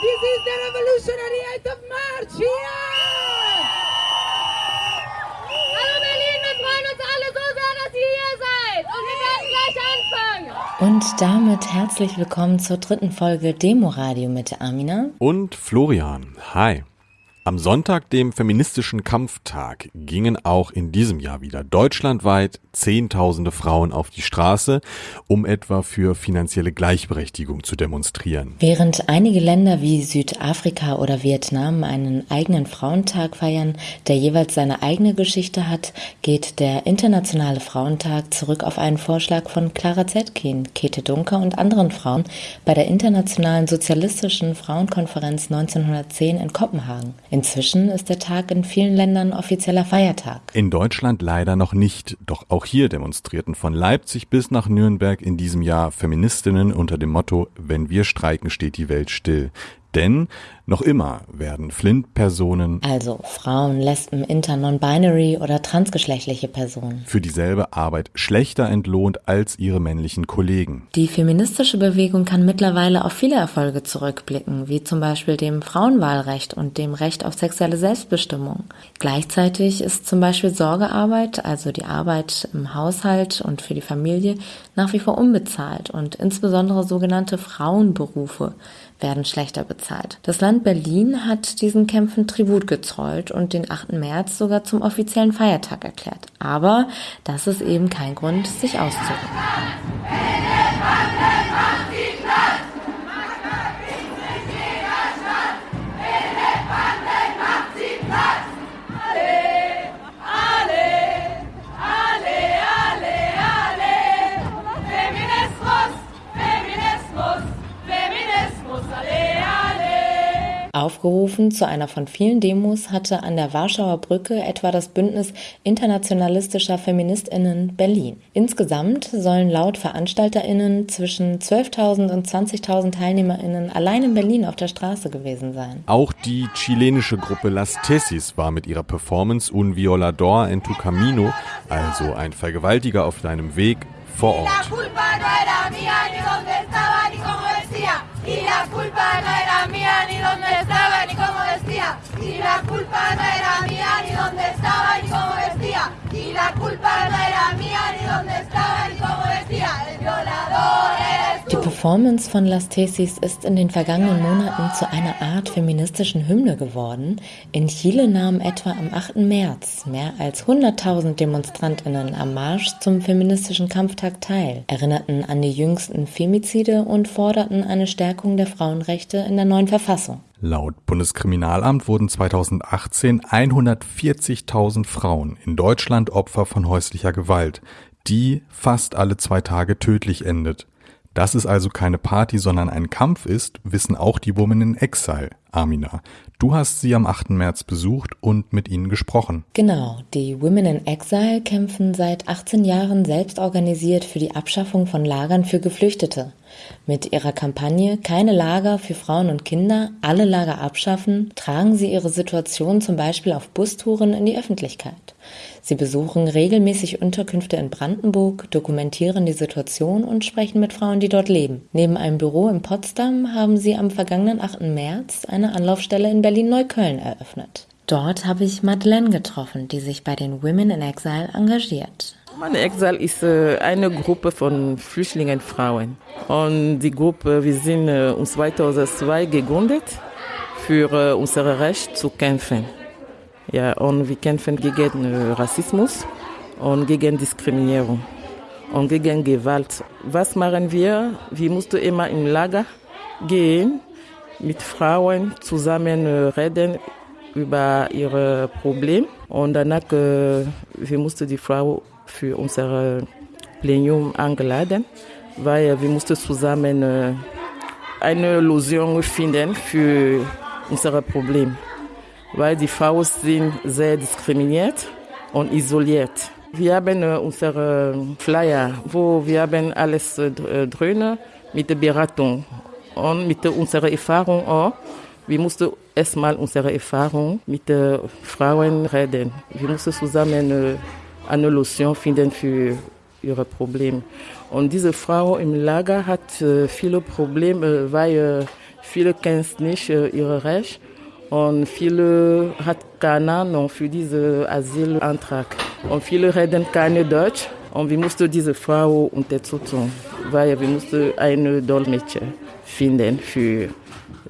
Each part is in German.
This is the revolutionary 8th of March. Yeah! Hallo Berlin, wir freuen uns alle so sehr, dass ihr hier seid. Und wir werden gleich anfangen. Und damit herzlich willkommen zur dritten Folge Demoradio mit Amina. Und Florian. Hi. Am Sonntag, dem feministischen Kampftag, gingen auch in diesem Jahr wieder deutschlandweit Zehntausende Frauen auf die Straße, um etwa für finanzielle Gleichberechtigung zu demonstrieren. Während einige Länder wie Südafrika oder Vietnam einen eigenen Frauentag feiern, der jeweils seine eigene Geschichte hat, geht der Internationale Frauentag zurück auf einen Vorschlag von Clara Zetkin, Käthe Dunker und anderen Frauen bei der Internationalen Sozialistischen Frauenkonferenz 1910 in Kopenhagen. Inzwischen ist der Tag in vielen Ländern offizieller Feiertag. In Deutschland leider noch nicht, doch auch hier demonstrierten von Leipzig bis nach Nürnberg in diesem Jahr Feministinnen unter dem Motto Wenn wir streiken, steht die Welt still. Denn noch immer werden Flint-Personen, Also Frauen, Lesben, Inter, Non-Binary oder transgeschlechtliche Personen. für dieselbe Arbeit schlechter entlohnt als ihre männlichen Kollegen. Die feministische Bewegung kann mittlerweile auf viele Erfolge zurückblicken, wie zum Beispiel dem Frauenwahlrecht und dem Recht auf sexuelle Selbstbestimmung. Gleichzeitig ist zum Beispiel Sorgearbeit, also die Arbeit im Haushalt und für die Familie, nach wie vor unbezahlt und insbesondere sogenannte Frauenberufe werden schlechter bezahlt. Das Land Berlin hat diesen Kämpfen Tribut gezollt und den 8. März sogar zum offiziellen Feiertag erklärt. Aber das ist eben kein Grund, sich auszuruhen. Aufgerufen zu einer von vielen Demos hatte an der Warschauer Brücke etwa das Bündnis internationalistischer Feministinnen Berlin. Insgesamt sollen laut Veranstalterinnen zwischen 12.000 und 20.000 Teilnehmerinnen allein in Berlin auf der Straße gewesen sein. Auch die chilenische Gruppe Las Tesis war mit ihrer Performance Un Violador en tu Camino, also ein Vergewaltiger auf deinem Weg, vor Ort. Y la culpa no era mía, ni dónde estaba, Y la culpa no era mía, ni dónde estaba, ni cómo decía. Y la culpa no era mía, ni dónde estaba, ni cómo decía. El violador Die Performance von Las Tesis ist in den vergangenen Monaten zu einer Art feministischen Hymne geworden. In Chile nahmen etwa am 8. März mehr als 100.000 Demonstrantinnen am Marsch zum feministischen Kampftag teil, erinnerten an die jüngsten Femizide und forderten eine Stärkung der Frauenrechte in der neuen Verfassung. Laut Bundeskriminalamt wurden 2018 140.000 Frauen in Deutschland Opfer von häuslicher Gewalt, die fast alle zwei Tage tödlich endet. Dass es also keine Party, sondern ein Kampf ist, wissen auch die Women in Exile, Amina. Du hast sie am 8. März besucht und mit ihnen gesprochen. Genau, die Women in Exile kämpfen seit 18 Jahren selbst organisiert für die Abschaffung von Lagern für Geflüchtete. Mit ihrer Kampagne Keine Lager für Frauen und Kinder, alle Lager abschaffen, tragen sie ihre Situation zum Beispiel auf Bustouren in die Öffentlichkeit. Sie besuchen regelmäßig Unterkünfte in Brandenburg, dokumentieren die Situation und sprechen mit Frauen, die dort leben. Neben einem Büro in Potsdam haben sie am vergangenen 8. März eine Anlaufstelle in Berlin-Neukölln eröffnet. Dort habe ich Madeleine getroffen, die sich bei den Women in Exile engagiert. Meine Exil ist äh, eine Gruppe von Flüchtlingen Frauen. Und die Gruppe, wir sind äh, uns 2002 gegründet, für äh, unser Recht zu kämpfen. Ja, und wir kämpfen gegen äh, Rassismus und gegen Diskriminierung und gegen Gewalt. Was machen wir? Wir mussten immer im Lager gehen, mit Frauen zusammen äh, reden über ihre Probleme. Und danach, äh, wir mussten die Frau für unser Plenum eingeladen, weil wir mussten zusammen eine Lösung finden für unser Problem. Weil die Frauen sind sehr diskriminiert und isoliert. Wir haben äh, unsere Flyer, wo wir haben alles äh, drin mit der Beratung und mit unserer Erfahrung auch. Wir mussten erstmal unsere Erfahrung mit den Frauen reden. Wir mussten zusammen äh, eine Lösung finden für ihre Probleme. Und diese Frau im Lager hat äh, viele Probleme, weil äh, Viele kennen nicht äh, ihre Rechte und viele hat keine Ahnung für diesen Asylantrag. Und viele reden keine Deutsch und wir mussten diese Frau unterstützen, weil wir mussten eine Dolmetscher finden für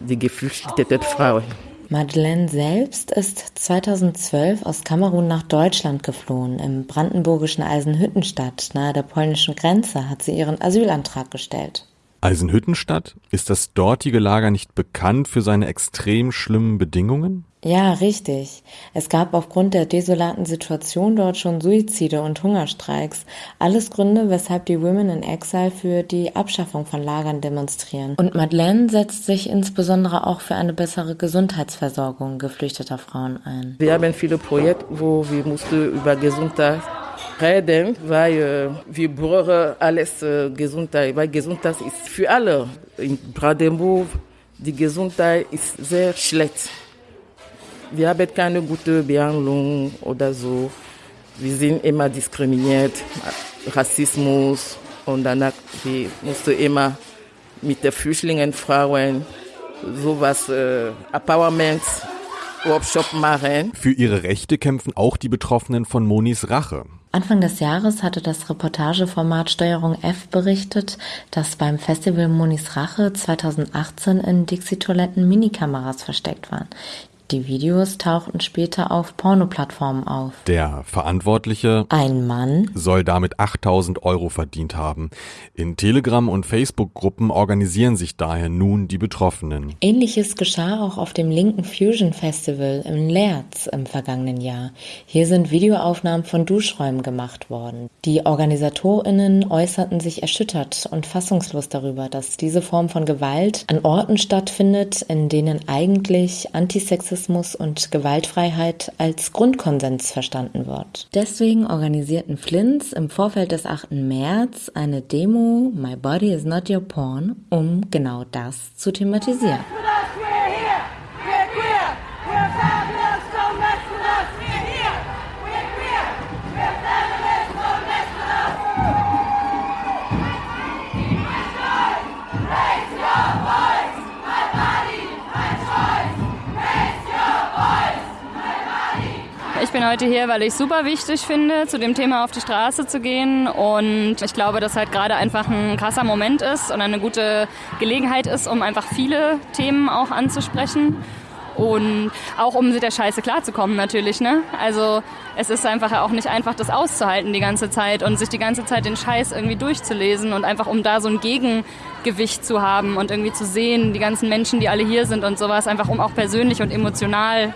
die geflüchteten Frauen. Madeleine selbst ist 2012 aus Kamerun nach Deutschland geflohen. Im brandenburgischen Eisenhüttenstadt nahe der polnischen Grenze hat sie ihren Asylantrag gestellt. Eisenhüttenstadt? Ist das dortige Lager nicht bekannt für seine extrem schlimmen Bedingungen? Ja, richtig. Es gab aufgrund der desolaten Situation dort schon Suizide und Hungerstreiks. Alles Gründe, weshalb die Women in Exile für die Abschaffung von Lagern demonstrieren. Und Madeleine setzt sich insbesondere auch für eine bessere Gesundheitsversorgung geflüchteter Frauen ein. Wir haben viele Projekte, wo wir mussten über Gesundheit reden, weil äh, wir brauchen alles äh, Gesundheit, weil Gesundheit ist für alle. In Brandenburg, die Gesundheit ist sehr schlecht. Wir haben keine gute Behandlung oder so. Wir sind immer diskriminiert, Rassismus und danach wir mussten immer mit den Flüchtlingen, Frauen sowas äh, Empowerment Workshop machen. Für ihre Rechte kämpfen auch die Betroffenen von Monis Rache. Anfang des Jahres hatte das Reportageformat Steuerung F berichtet, dass beim Festival Monis Rache 2018 in Dixie-Toiletten Minikameras versteckt waren. Die Videos tauchten später auf Pornoplattformen auf. Der Verantwortliche, ein Mann, soll damit 8000 Euro verdient haben. In Telegram- und Facebook-Gruppen organisieren sich daher nun die Betroffenen. Ähnliches geschah auch auf dem linken Fusion Festival in Leerz im vergangenen Jahr. Hier sind Videoaufnahmen von Duschräumen gemacht worden. Die OrganisatorInnen äußerten sich erschüttert und fassungslos darüber, dass diese Form von Gewalt an Orten stattfindet, in denen eigentlich Antisexismus Rassismus und Gewaltfreiheit als Grundkonsens verstanden wird. Deswegen organisierten Flints im Vorfeld des 8. März eine Demo My Body is Not Your Porn, um genau das zu thematisieren. Ich bin heute hier, weil ich es super wichtig finde, zu dem Thema auf die Straße zu gehen. Und ich glaube, dass halt gerade einfach ein krasser Moment ist und eine gute Gelegenheit ist, um einfach viele Themen auch anzusprechen. Und auch um mit der Scheiße klarzukommen natürlich. Ne? Also es ist einfach auch nicht einfach, das auszuhalten die ganze Zeit und sich die ganze Zeit den Scheiß irgendwie durchzulesen und einfach um da so ein Gegengewicht zu haben und irgendwie zu sehen, die ganzen Menschen, die alle hier sind und sowas, einfach um auch persönlich und emotional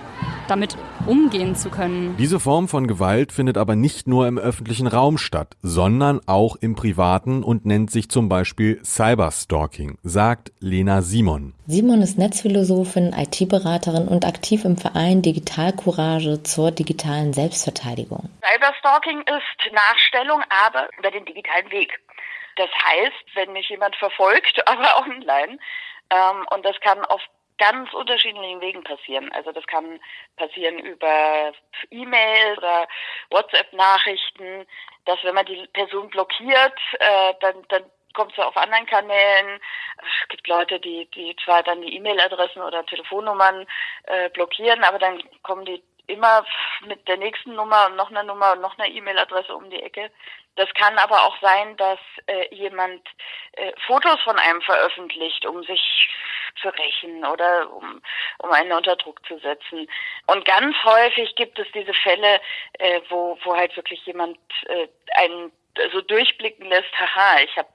damit umgehen zu können. Diese Form von Gewalt findet aber nicht nur im öffentlichen Raum statt, sondern auch im privaten und nennt sich zum Beispiel Cyberstalking, sagt Lena Simon. Simon ist Netzphilosophin, IT-Beraterin und aktiv im Verein Digitalcourage zur digitalen Selbstverteidigung. Cyberstalking ist Nachstellung, aber über den digitalen Weg. Das heißt, wenn mich jemand verfolgt, aber auch online, ähm, und das kann auf ganz unterschiedlichen Wegen passieren. Also das kann passieren über E-Mail oder WhatsApp-Nachrichten, dass wenn man die Person blockiert, äh, dann, dann kommt sie auf anderen Kanälen. Es gibt Leute, die, die zwar dann die E-Mail-Adressen oder Telefonnummern äh, blockieren, aber dann kommen die immer mit der nächsten Nummer und noch einer Nummer und noch einer E-Mail-Adresse um die Ecke. Das kann aber auch sein, dass äh, jemand äh, Fotos von einem veröffentlicht, um sich zu rächen oder um, um einen unter Druck zu setzen. Und ganz häufig gibt es diese Fälle, äh, wo, wo halt wirklich jemand äh, einen so durchblicken lässt, haha, ich habe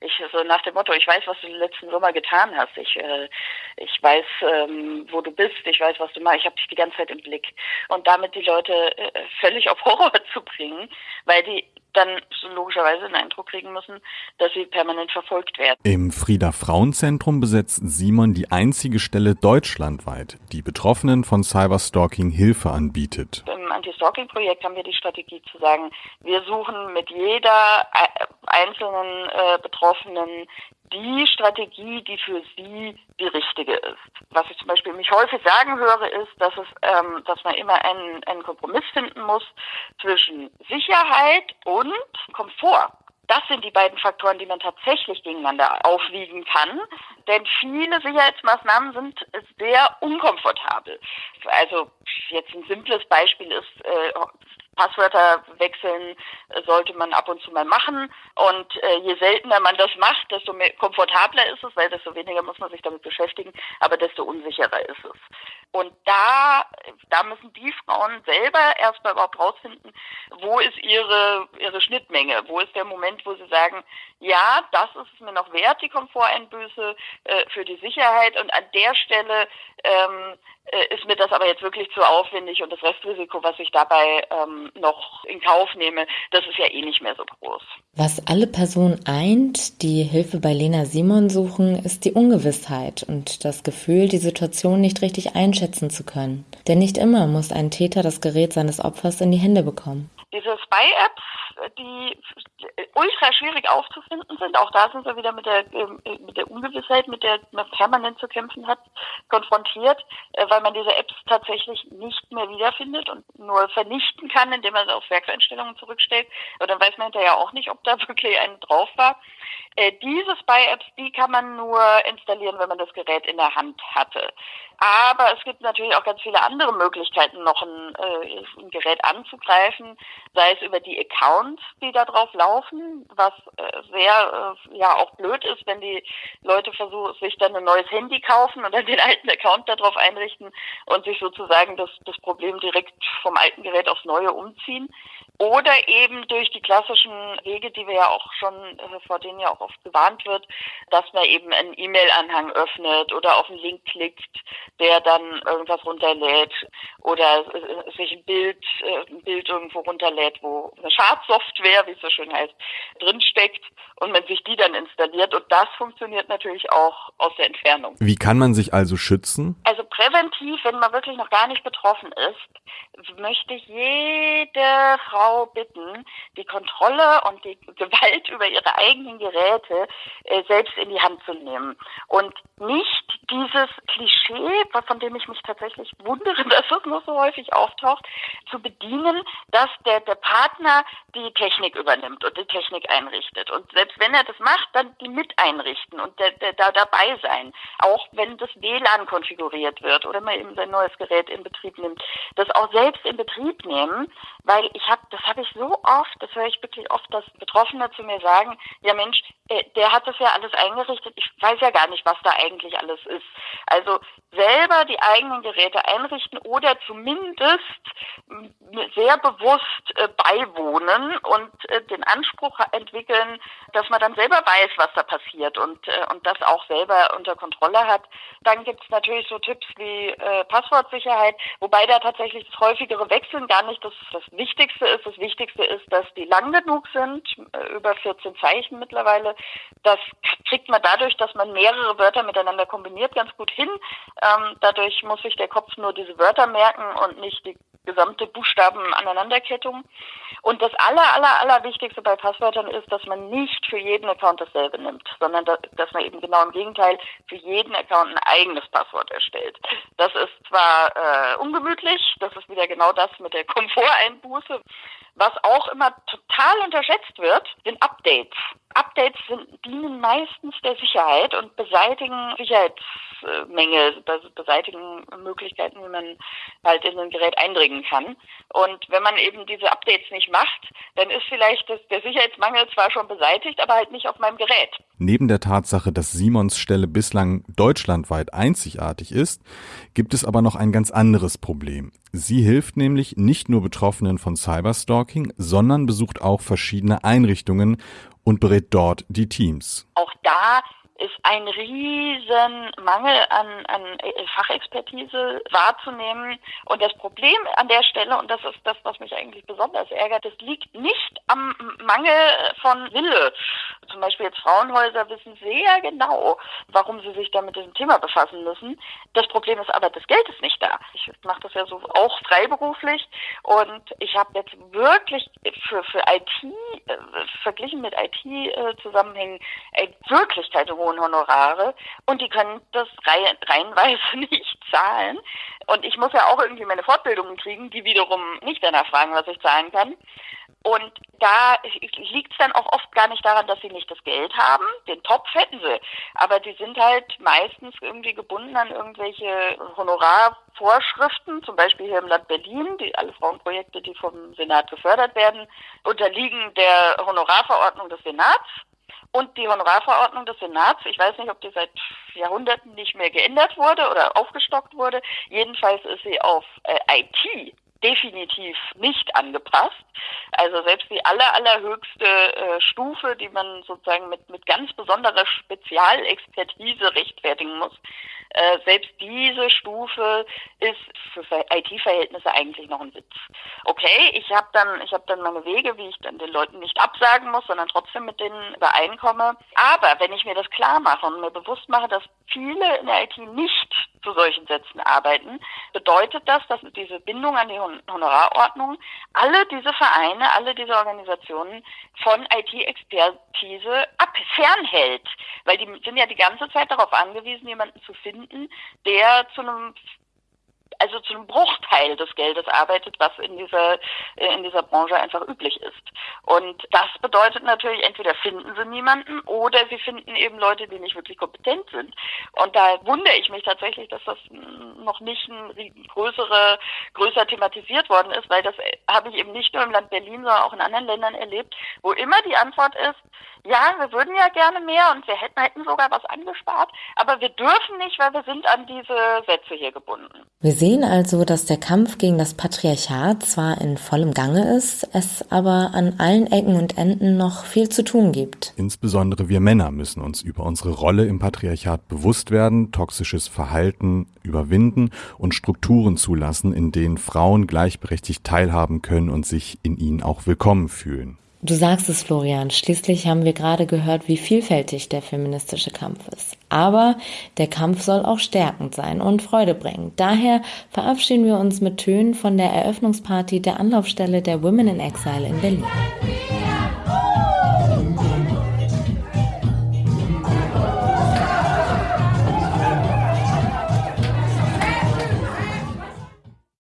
ich so nach dem Motto, ich weiß, was du letzten Sommer getan hast. Ich äh, ich weiß, ähm, wo du bist. Ich weiß, was du machst. Ich habe dich die ganze Zeit im Blick. Und damit die Leute äh, völlig auf Horror zu bringen, weil die dann logischerweise den Eindruck kriegen müssen, dass sie permanent verfolgt werden. Im Frieda Frauenzentrum besetzt Simon die einzige Stelle deutschlandweit, die Betroffenen von Cyberstalking Hilfe anbietet. Im Anti-Stalking-Projekt haben wir die Strategie zu sagen, wir suchen mit jeder äh, einzelnen äh, Betroffenen die Strategie, die für sie die richtige ist. Was ich zum Beispiel mich häufig sagen höre, ist, dass es, ähm, dass man immer einen, einen Kompromiss finden muss zwischen Sicherheit und Komfort. Das sind die beiden Faktoren, die man tatsächlich gegeneinander aufwiegen kann. Denn viele Sicherheitsmaßnahmen sind sehr unkomfortabel. Also jetzt ein simples Beispiel ist, äh, Passwörter wechseln äh, sollte man ab und zu mal machen. Und äh, je seltener man das macht, desto mehr komfortabler ist es, weil desto weniger muss man sich damit beschäftigen, aber desto unsicherer ist es. Und da, da müssen die Frauen selber erstmal überhaupt rausfinden, wo ist ihre, ihre Schnittmenge, wo ist der Moment, wo sie sagen, ja, das ist es mir noch wert, die Komforteinbüße äh, für die Sicherheit und an der Stelle ähm, äh, ist mir das aber jetzt wirklich zu aufwendig und das Restrisiko, was ich dabei ähm, noch in Kauf nehme, das ist ja eh nicht mehr so groß. Was alle Personen eint, die Hilfe bei Lena Simon suchen, ist die Ungewissheit und das Gefühl, die Situation nicht richtig einschätzen zu können. Denn nicht immer muss ein Täter das Gerät seines Opfers in die Hände bekommen. Diese Spy-Apps, die ultra schwierig aufzufinden sind, auch da sind wir wieder mit der, ähm, mit der Ungewissheit, mit der man permanent zu kämpfen hat, konfrontiert, äh, weil man diese Apps tatsächlich nicht mehr wiederfindet und nur vernichten kann, indem man sie auf Werkseinstellungen zurückstellt. Aber dann weiß man hinterher auch nicht, ob da wirklich eine drauf war. Äh, diese Spy-Apps, die kann man nur installieren, wenn man das Gerät in der Hand hatte. Aber es gibt natürlich auch ganz viele andere Möglichkeiten, noch ein, äh, ein Gerät anzugreifen, sei es über die Accounts, die da drauf laufen, was äh, sehr äh, ja auch blöd ist, wenn die Leute versuchen, sich dann ein neues Handy kaufen und dann den alten Account darauf einrichten und sich sozusagen das, das Problem direkt vom alten Gerät aufs neue umziehen. Oder eben durch die klassischen Wege, die wir ja auch schon, äh, vor denen ja auch oft gewarnt wird, dass man eben einen E-Mail-Anhang öffnet oder auf einen Link klickt, der dann irgendwas runterlädt oder äh, sich ein Bild, äh, ein Bild irgendwo runterlädt, wo eine Schadsoftware, wie es so schön heißt, drinsteckt und man sich die dann installiert. Und das funktioniert natürlich auch aus der Entfernung. Wie kann man sich also schützen? Also präventiv, wenn man wirklich noch gar nicht betroffen ist, möchte ich jede Frau bitten, die Kontrolle und die Gewalt über ihre eigenen Geräte äh, selbst in die Hand zu nehmen und nicht dieses Klischee, von dem ich mich tatsächlich wundere, dass es nur so häufig auftaucht, zu bedienen, dass der, der Partner die Technik übernimmt und die Technik einrichtet. Und selbst wenn er das macht, dann die mit einrichten und der, der, da dabei sein. Auch wenn das WLAN konfiguriert wird oder man eben sein neues Gerät in Betrieb nimmt. Das auch selbst in Betrieb nehmen, weil ich habe, das habe ich so oft, das höre ich wirklich oft, dass Betroffene zu mir sagen, ja Mensch, der hat das ja alles eingerichtet, ich weiß ja gar nicht, was da eigentlich alles ist. Also selber die eigenen Geräte einrichten oder zumindest sehr bewusst äh, beiwohnen und äh, den Anspruch entwickeln, dass man dann selber weiß, was da passiert und, äh, und das auch selber unter Kontrolle hat. Dann gibt es natürlich so Tipps wie äh, Passwortsicherheit, wobei da tatsächlich das häufigere Wechseln gar nicht das, das Wichtigste ist. Das Wichtigste ist, dass die lang genug sind, äh, über 14 Zeichen mittlerweile. Das kriegt man dadurch, dass man mehrere Wörter miteinander kombiniert, ganz gut hin. Ähm, dadurch muss sich der Kopf nur diese Wörter merken und nicht die gesamte Buchstabenaneinanderkettung. Und das aller, aller, aller Wichtigste bei Passwörtern ist, dass man nicht für jeden Account dasselbe nimmt, sondern dass man eben genau im Gegenteil für jeden Account ein eigenes Passwort erstellt. Das ist zwar äh, ungemütlich, das ist wieder genau das mit der Komforteinbuße. Was auch immer total unterschätzt wird, sind Updates. Updates sind, dienen meistens der Sicherheit und beseitigen Sicherheitsmängel, beseitigen Möglichkeiten, wie man halt in ein Gerät eindringen kann. Und wenn man eben diese Updates nicht macht, dann ist vielleicht das, der Sicherheitsmangel zwar schon beseitigt, aber halt nicht auf meinem Gerät. Neben der Tatsache, dass Simons Stelle bislang deutschlandweit einzigartig ist, gibt es aber noch ein ganz anderes Problem. Sie hilft nämlich nicht nur Betroffenen von Cyberstalking, sondern besucht auch verschiedene Einrichtungen und berät dort die Teams. Auch da ist ein riesen Mangel an, an Fachexpertise wahrzunehmen. Und das Problem an der Stelle, und das ist das, was mich eigentlich besonders ärgert, das liegt nicht am Mangel von Wille. Zum Beispiel jetzt Frauenhäuser wissen sehr genau, warum sie sich da mit diesem Thema befassen müssen. Das Problem ist aber, das Geld ist nicht da. Ich mache das ja so auch freiberuflich und ich habe jetzt wirklich für, für IT, äh, verglichen mit IT-Zusammenhängen, äh, wirklich keine hohe hohen Honorare und die können das reihenweise nicht zahlen. Und ich muss ja auch irgendwie meine Fortbildungen kriegen, die wiederum nicht danach fragen, was ich zahlen kann. Und da liegt es dann auch oft gar nicht daran, dass sie nicht das Geld haben. Den Topf hätten sie. Aber die sind halt meistens irgendwie gebunden an irgendwelche Honorarvorschriften, zum Beispiel hier im Land Berlin, die alle Frauenprojekte, die vom Senat gefördert werden, unterliegen der Honorarverordnung des Senats. Und die Honorarverordnung des Senats, ich weiß nicht, ob die seit Jahrhunderten nicht mehr geändert wurde oder aufgestockt wurde. Jedenfalls ist sie auf äh, IT definitiv nicht angepasst. Also selbst die aller, allerhöchste äh, Stufe, die man sozusagen mit, mit ganz besonderer Spezialexpertise rechtfertigen muss, äh, selbst diese Stufe ist für IT-Verhältnisse eigentlich noch ein Witz. Okay, ich habe dann, ich habe dann meine Wege, wie ich dann den Leuten nicht absagen muss, sondern trotzdem mit denen übereinkomme. Aber wenn ich mir das klar mache und mir bewusst mache, dass viele in der IT nicht zu solchen Sätzen arbeiten, bedeutet das, dass diese Bindung an die Honorarordnung alle diese Vereine, alle diese Organisationen von IT-Expertise fernhält. Weil die sind ja die ganze Zeit darauf angewiesen, jemanden zu finden, der zu einem also zu einem Bruchteil des Geldes arbeitet, was in dieser, äh, in dieser Branche einfach üblich ist. Und das bedeutet natürlich, entweder finden sie niemanden oder sie finden eben Leute, die nicht wirklich kompetent sind. Und da wundere ich mich tatsächlich, dass das noch nicht ein größere, größer thematisiert worden ist, weil das äh, habe ich eben nicht nur im Land Berlin, sondern auch in anderen Ländern erlebt, wo immer die Antwort ist, ja, wir würden ja gerne mehr und wir hätten, hätten sogar was angespart, aber wir dürfen nicht, weil wir sind an diese Sätze hier gebunden. Wir sehen also, dass der Kampf gegen das Patriarchat zwar in vollem Gange ist, es aber an allen Ecken und Enden noch viel zu tun gibt. Insbesondere wir Männer müssen uns über unsere Rolle im Patriarchat bewusst werden, toxisches Verhalten überwinden und Strukturen zulassen, in denen Frauen gleichberechtigt teilhaben können und sich in ihnen auch willkommen fühlen. Du sagst es, Florian. Schließlich haben wir gerade gehört, wie vielfältig der feministische Kampf ist. Aber der Kampf soll auch stärkend sein und Freude bringen. Daher verabschieden wir uns mit Tönen von der Eröffnungsparty der Anlaufstelle der Women in Exile in Berlin.